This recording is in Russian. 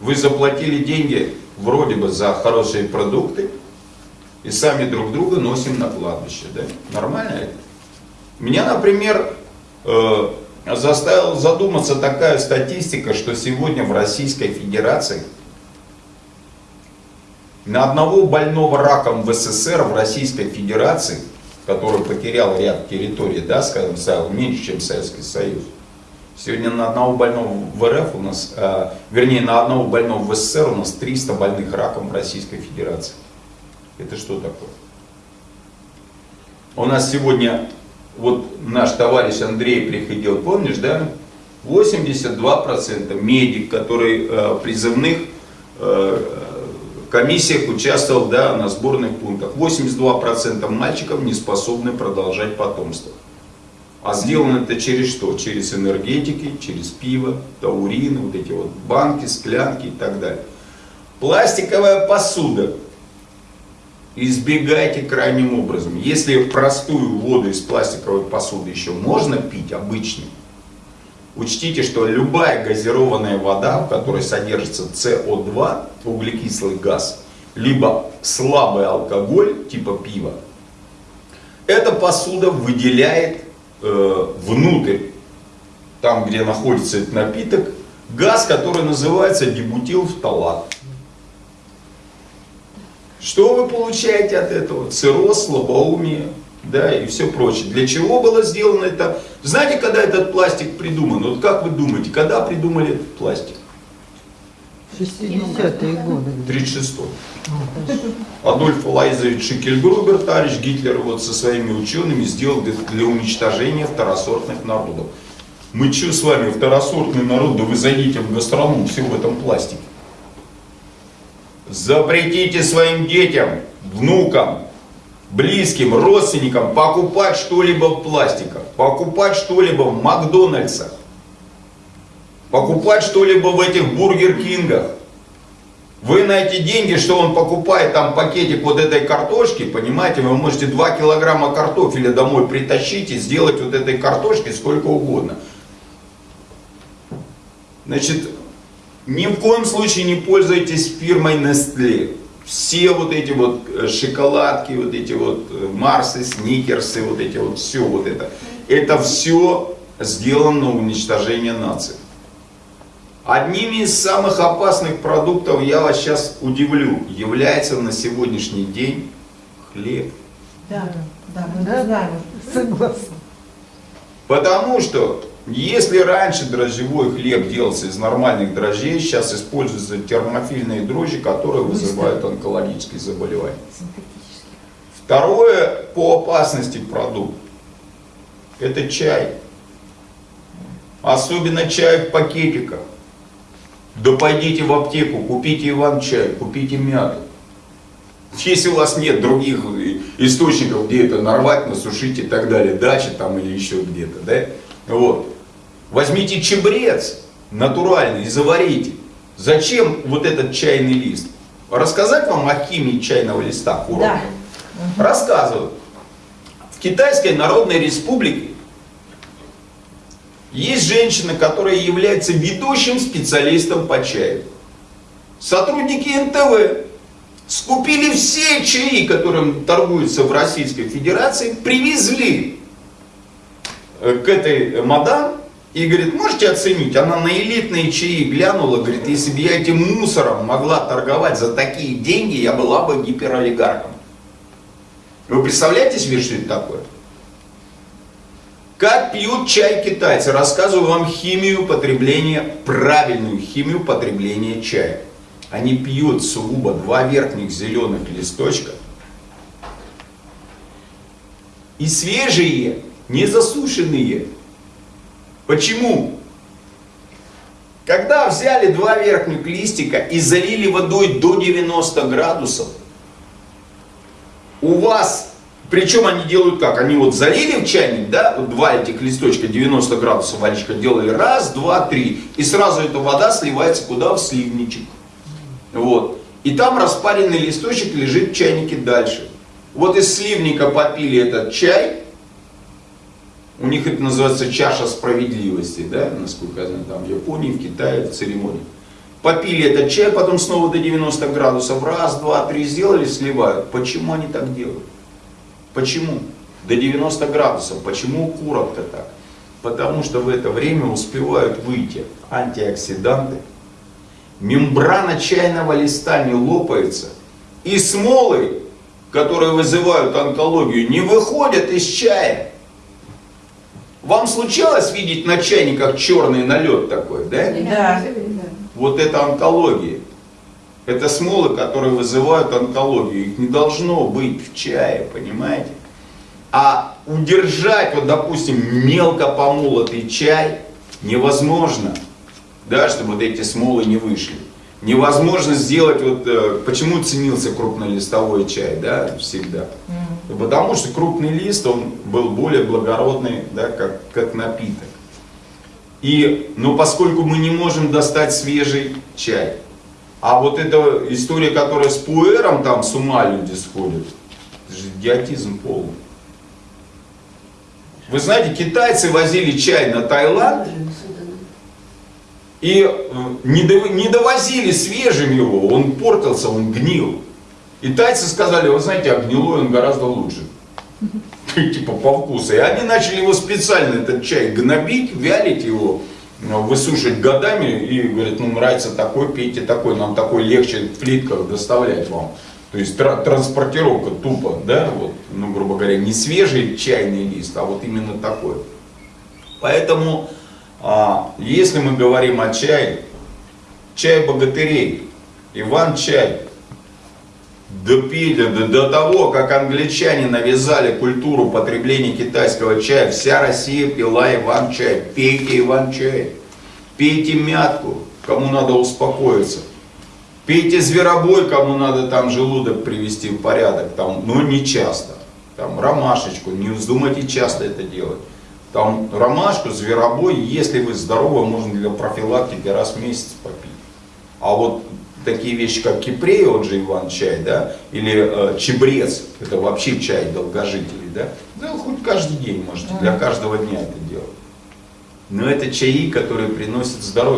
Вы заплатили деньги вроде бы за хорошие продукты, и сами друг друга носим на кладбище. Да? Нормально это? Меня, например, э, заставила задуматься такая статистика, что сегодня в Российской Федерации на одного больного раком в СССР в Российской Федерации, который потерял ряд территорий, да, скажем, меньше, чем Советский Союз, Сегодня на одного больного в РФ у нас, э, вернее на одного больного в СССР у нас 300 больных раком в Российской Федерации. Это что такое? У нас сегодня, вот наш товарищ Андрей приходил, помнишь, да? 82% медик, который э, призывных э, комиссиях участвовал да, на сборных пунктах. 82% мальчиков не способны продолжать потомство. А сделано это через что? Через энергетики, через пиво, таурины, вот эти вот банки, склянки и так далее. Пластиковая посуда. Избегайте крайним образом. Если простую воду из пластиковой посуды еще можно пить, обычную, учтите, что любая газированная вода, в которой содержится СО2, углекислый газ, либо слабый алкоголь, типа пива, эта посуда выделяет э, внутрь, там где находится этот напиток, газ, который называется дебутилфталат. Что вы получаете от этого? Цирроз, слабоумие, да, и все прочее. Для чего было сделано это? Знаете, когда этот пластик придуман? Вот как вы думаете, когда придумали этот пластик? 60-е годы. 36-й. Адольф Алоизович Шикельгрубер, товарищ Гитлер, вот со своими учеными сделал для уничтожения второсортных народов. Мы что с вами, второсортный народ, да вы зайдите в гастроном, все в этом пластике. Запретите своим детям, внукам, близким, родственникам покупать что-либо в пластиках, покупать что-либо в Макдональдсах, покупать что-либо в этих Бургер Кингах. Вы на эти деньги, что он покупает там пакетик вот этой картошки, понимаете, вы можете 2 килограмма картофеля домой притащить и сделать вот этой картошки сколько угодно. Значит, ни в коем случае не пользуйтесь фирмой Nestle. Все вот эти вот э, шоколадки, вот эти вот э, Марсы, Сникерсы, вот эти вот все вот это. Это все сделано на уничтожение нации. Одними из самых опасных продуктов, я вас сейчас удивлю, является на сегодняшний день хлеб. Да, да, мы да, знаем. Согласна. Потому что, если раньше дрожжевой хлеб делался из нормальных дрожжей, сейчас используются термофильные дрожжи, которые вызывают онкологические заболевания. Второе по опасности продукт – это чай. Особенно чай в пакетиках. Да пойдите в аптеку, купите иван-чай, купите мяту. Если у вас нет других источников, где это нарвать, насушить и так далее, дача там или еще где-то, да, вот. Возьмите чебрец натуральный и заварите. Зачем вот этот чайный лист? Рассказать вам о химии чайного листа? Да. Рассказываю. В Китайской Народной Республике есть женщина, которая является ведущим специалистом по чаю. Сотрудники НТВ скупили все чаи, которым торгуются в Российской Федерации, привезли э, к этой мадам и говорит, можете оценить? Она на элитные чаи глянула, говорит, если бы я этим мусором могла торговать за такие деньги, я была бы гиперолигархом. Вы представляете себе, что это такое? Как пьют чай китайцы? Рассказываю вам химию потребления, правильную химию потребления чая. Они пьют сугубо два верхних зеленых листочка и свежие, не засушенные. Почему? Когда взяли два верхних листика и залили водой до 90 градусов, у вас причем они делают как? Они вот залили в чайник, да, вот два этих листочка 90 градусов водичка делали, раз, два, три. И сразу эта вода сливается куда? В сливничек. Вот. И там распаренный листочек лежит в чайнике дальше. Вот из сливника попили этот чай. У них это называется чаша справедливости, да, насколько я знаю, там в Японии, в Китае, в церемонии. попили этот чай, потом снова до 90 градусов, раз, два, три сделали, сливают. Почему они так делают? Почему? До 90 градусов. Почему у курок-то так? Потому что в это время успевают выйти антиоксиданты, мембрана чайного листа не лопается, и смолы, которые вызывают онкологию, не выходят из чая. Вам случалось видеть на чайниках черный налет такой, да? Да. Вот это онкология. Это смолы, которые вызывают онкологию. Их не должно быть в чае, понимаете? А удержать, вот допустим, мелко помолотый чай невозможно, да, чтобы вот эти смолы не вышли. Невозможно сделать, вот э, почему ценился крупнолистовой чай, да, всегда. Потому что крупный лист, он был более благородный, да, как, как напиток. И, но поскольку мы не можем достать свежий чай, а вот эта история, которая с пуэром, там с ума люди сходят, это же идиотизм полный. Вы знаете, китайцы возили чай на Таиланд и э, не, дов- не довозили свежим его, он портился, он гнил. И тайцы сказали, вы знаете, а гнилой он гораздо лучше. Типа по вкусу. И они начали его специально, этот чай, гнобить, вялить его, высушивать годами. И говорят, ну нравится такой, пейте такой, нам такой легче в плитках доставлять вам. То есть тра- транспортировка тупо, да, вот, ну, грубо говоря, не свежий чайный лист, а вот именно такой. Поэтому, а, если мы говорим о чае, чай богатырей, Иван-чай, до, пили, до, до того, как англичане навязали культуру потребления китайского чая, вся Россия пила Иван-чай. Пейте Иван-чай, пейте мятку, кому надо успокоиться. Пейте зверобой, кому надо там желудок привести в порядок, там, но не часто. Там ромашечку, не вздумайте часто это делать. Там ромашку, зверобой, если вы здоровы, можно для профилактики раз в месяц попить. А вот такие вещи, как кипрей, он же Иван-чай, да, или э, чебрец, это вообще чай долгожителей, да, да, хоть каждый день можете, для каждого дня это делать. Но это чаи, которые приносят здоровье.